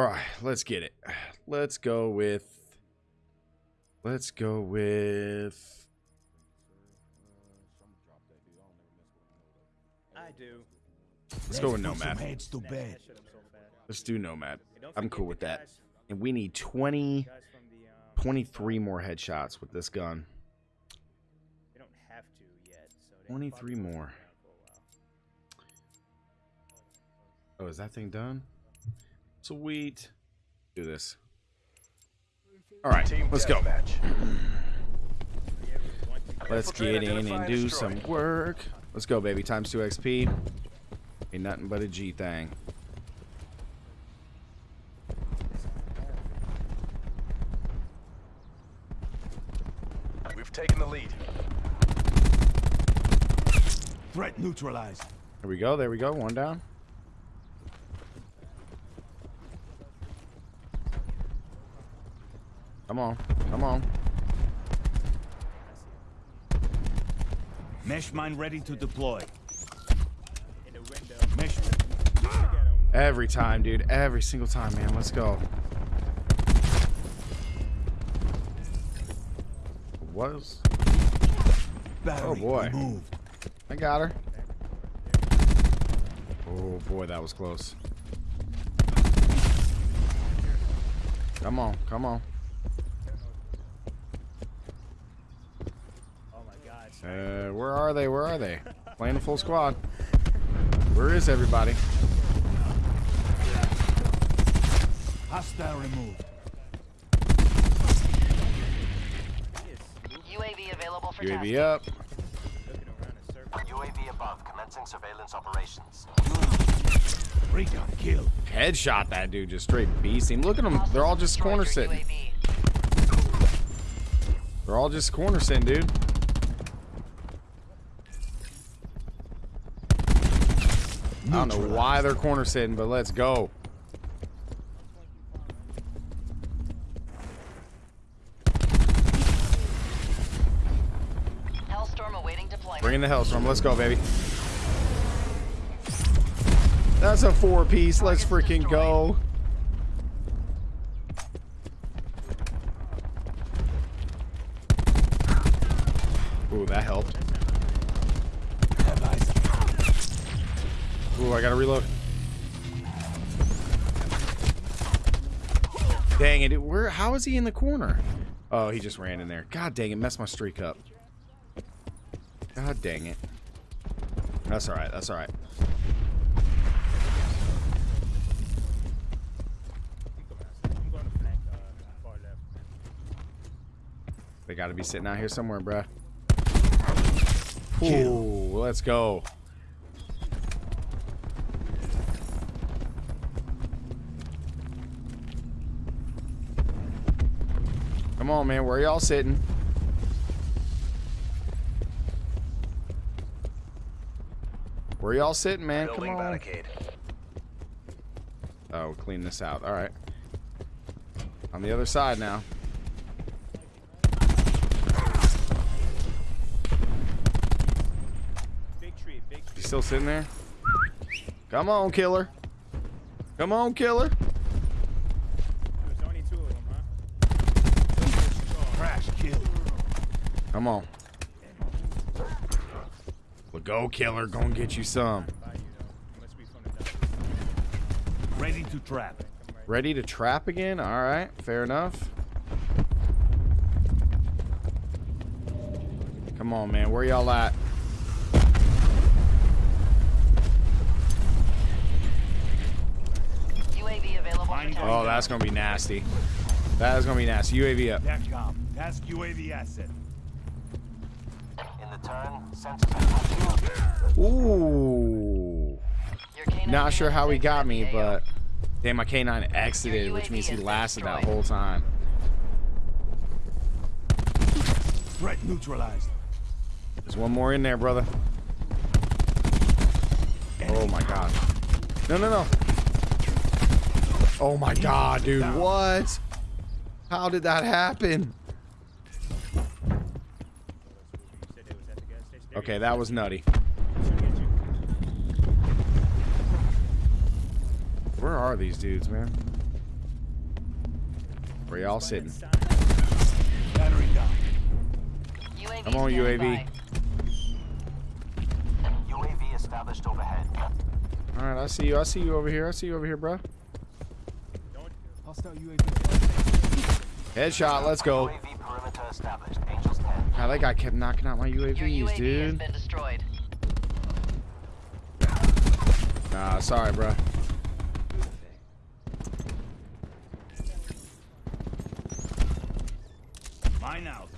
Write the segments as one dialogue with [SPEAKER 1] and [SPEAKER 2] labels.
[SPEAKER 1] All right, let's get it. Let's go with. Let's go with.
[SPEAKER 2] I do.
[SPEAKER 1] Let's go with Nomad.
[SPEAKER 3] heads to bed.
[SPEAKER 2] that shit up so fast.
[SPEAKER 1] Let's do Nomad. I'm cool with that. And we need 20,
[SPEAKER 2] guys from the, um,
[SPEAKER 1] 23 more headshots with this gun.
[SPEAKER 2] They don't have to yet.
[SPEAKER 1] 23 more.
[SPEAKER 2] be around for a while.
[SPEAKER 1] Oh, is that thing done? Sweet. Do this. All right, let's go.
[SPEAKER 4] deathmatch.
[SPEAKER 2] Yeah, we want to-
[SPEAKER 1] Let's get in and
[SPEAKER 4] and
[SPEAKER 1] do
[SPEAKER 4] destroy.
[SPEAKER 1] some work. Let's go, baby. Times 2 XP. Ain't nothing but a G thing.
[SPEAKER 4] We've taken the lead.
[SPEAKER 3] Threat neutralized.
[SPEAKER 1] There we go. There we go. One down. Come on. Come on.
[SPEAKER 3] Mesh mine ready to deploy.
[SPEAKER 2] In the window.
[SPEAKER 3] Mesh.
[SPEAKER 2] Look at 'em.
[SPEAKER 1] Every time, dude. Every single time, man. Let's go. What was
[SPEAKER 3] Battery
[SPEAKER 1] Oh, boy.
[SPEAKER 3] removed.
[SPEAKER 1] I got her. Oh boy, that was close. Come on, come on.
[SPEAKER 2] Oh my god.
[SPEAKER 1] Uh, where are they? Where are they? Playing a full squad. Where is everybody?
[SPEAKER 3] Hostile removed.
[SPEAKER 5] UAV available for
[SPEAKER 1] UAV
[SPEAKER 5] tasking.
[SPEAKER 1] up.
[SPEAKER 2] Looking around in circles.
[SPEAKER 6] UAV above, commencing surveillance operations.
[SPEAKER 3] Recon kill.
[SPEAKER 1] Headshot that dude, just straight beasting. Look at them. They're all just
[SPEAKER 5] Destroyed
[SPEAKER 1] corner sitting. They're all just corner sitting, dude. I don't know why they're corner sitting, but let's go.
[SPEAKER 5] Hellstorm awaiting deployment.
[SPEAKER 1] Bring in the Hellstorm. Let's go, baby. That's a four piece. Let's freaking go. Ooh, that helped. Ooh, I gotta reload. Dang it! Where? How is he in the corner? Oh, he just ran in there. God dang it! Messed my streak up. God dang it. That's all right. That's all right.
[SPEAKER 2] I'm going to flank far left.
[SPEAKER 1] They got to be sitting out here somewhere, bruh. Ooh, let's go. Come on, man. Where y'all sitting? Where y'all sitting, man? Come
[SPEAKER 4] Building
[SPEAKER 1] on.
[SPEAKER 4] barricade.
[SPEAKER 1] Oh, clean this out. All right. On the other side now.
[SPEAKER 2] Big tree, big tree.
[SPEAKER 1] You still sitting there? Come on, killer. Come on, killer.
[SPEAKER 2] There's only two of them, huh?
[SPEAKER 3] Crash kill.
[SPEAKER 1] Come on. Well, go, killer. Go and get you some.
[SPEAKER 2] By you though. Must be from the dump.
[SPEAKER 3] Ready to trap.
[SPEAKER 1] Ready to trap again? All right. Fair enough. Come on, man. Where y'all at?
[SPEAKER 5] UAV available for
[SPEAKER 3] Finding-
[SPEAKER 5] tasking.
[SPEAKER 1] Oh, that's going to be nasty. That is going to be nasty. UAV up.
[SPEAKER 3] TACCOM. Task UAV asset.
[SPEAKER 6] In the turn, sensors are touching.
[SPEAKER 1] Ooh.
[SPEAKER 5] Your K9
[SPEAKER 1] Not sure how he got me,
[SPEAKER 5] exiting the AO.
[SPEAKER 1] but damn, my K9 exited, which means he lasted that whole time.
[SPEAKER 3] Threat neutralized.
[SPEAKER 1] There's one more in there, brother. Oh my god. No, no, no. Oh my god, dude. What? How did that happen?
[SPEAKER 2] You said they was at the gas station. There
[SPEAKER 1] Okay, that was nutty.
[SPEAKER 2] go. Should get you.
[SPEAKER 1] Where are these dudes, man? Where y'all sitting?
[SPEAKER 3] Battery down.
[SPEAKER 1] Come on,
[SPEAKER 5] standing
[SPEAKER 1] UAV.
[SPEAKER 6] UAV established overhead.
[SPEAKER 1] All right, I see you. I see you over here. I see you over here, bro. Headshot. Let's go.
[SPEAKER 6] UAV perimeter established. Angels 10.
[SPEAKER 1] God, that guy kept knocking out my
[SPEAKER 5] Your
[SPEAKER 1] UAVs,
[SPEAKER 5] UAV has
[SPEAKER 1] dude.
[SPEAKER 5] been destroyed.
[SPEAKER 1] Nah, sorry, bro.
[SPEAKER 3] Mine out.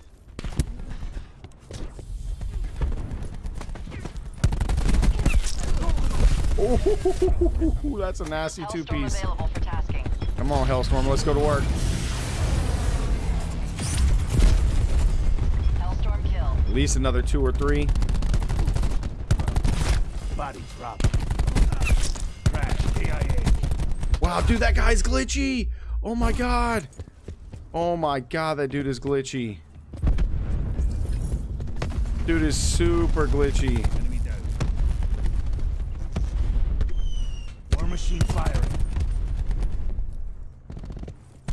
[SPEAKER 1] Ooh, that's a nasty two-piece.
[SPEAKER 5] available for tasking.
[SPEAKER 1] Come on, Hellstorm. Let's go to work. At least another two or three.
[SPEAKER 3] Body drop. Crash. KIA.
[SPEAKER 1] Wow, dude, that guy's glitchy. Oh my god. Oh my god, that dude is glitchy. Dude is super glitchy.
[SPEAKER 3] Enemy down. War machine firing.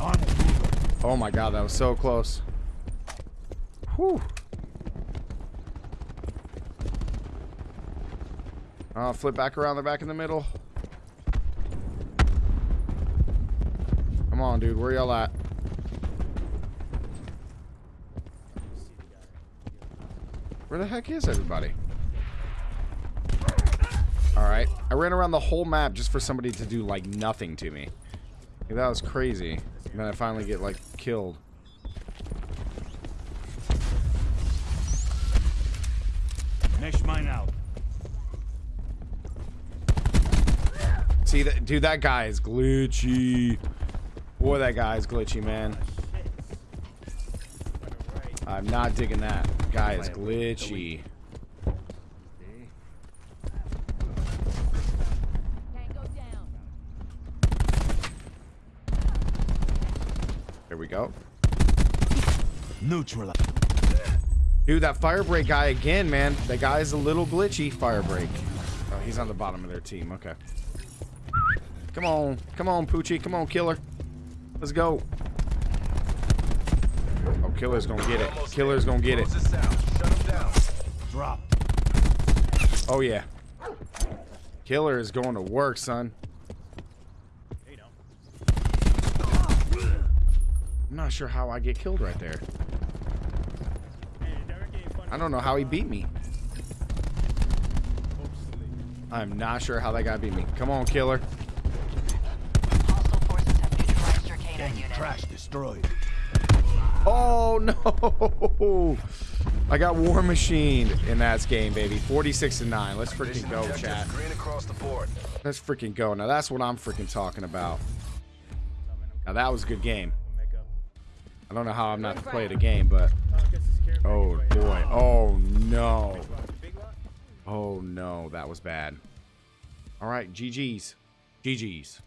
[SPEAKER 3] On.
[SPEAKER 1] Oh my god, that was so close. Whew. Uh, flip back around. They're back in the middle. Come on, dude. Where y'all at? Where the heck is everybody? Alright. I ran around the whole map just for somebody to do, like, nothing to me. That was crazy. And then I finally get, like, killed.
[SPEAKER 3] Mesh mine out.
[SPEAKER 1] See, that, dude, that guy is glitchy. Boy, that guy is glitchy, man. I'm not digging that. Guy is glitchy. There we go.
[SPEAKER 3] Neutralize.
[SPEAKER 1] Dude, that fire break guy again, man. That guy is a little glitchy. Fire break. Oh, he's on the bottom of their team. Okay. Come on. Come on, Poochie. Come on, killer. Let's go. Oh, killer's gonna get it. Killer's gonna get it.
[SPEAKER 4] Close this out. Shut him down.
[SPEAKER 3] Drop.
[SPEAKER 1] Oh, yeah. Killer is going to work, son. I'm not sure how I get killed right there.
[SPEAKER 2] Hey, Derek ain't funny.
[SPEAKER 1] I don't know how he beat me. I'm not sure how that guy beat me. Come on, killer.
[SPEAKER 5] Neutralized your canine
[SPEAKER 3] Gang
[SPEAKER 5] unit.
[SPEAKER 3] crash destroyed.
[SPEAKER 1] Oh, no. I got War Machine in that game, baby. 46 and 9. Let's freaking go,
[SPEAKER 4] objective
[SPEAKER 1] chat.
[SPEAKER 4] Green across the board.
[SPEAKER 1] Let's freaking go. Now, that's what I'm freaking talking about. Now, that was a good game.
[SPEAKER 2] We'll make up.
[SPEAKER 1] I don't know how I'm not to play the game, but...
[SPEAKER 2] Oh, I guess it's care
[SPEAKER 1] Oh,
[SPEAKER 2] package right
[SPEAKER 1] boy. Oh, no.
[SPEAKER 2] Big lot, big lot?
[SPEAKER 1] Oh, no. That was bad. All right. GG's. GG's.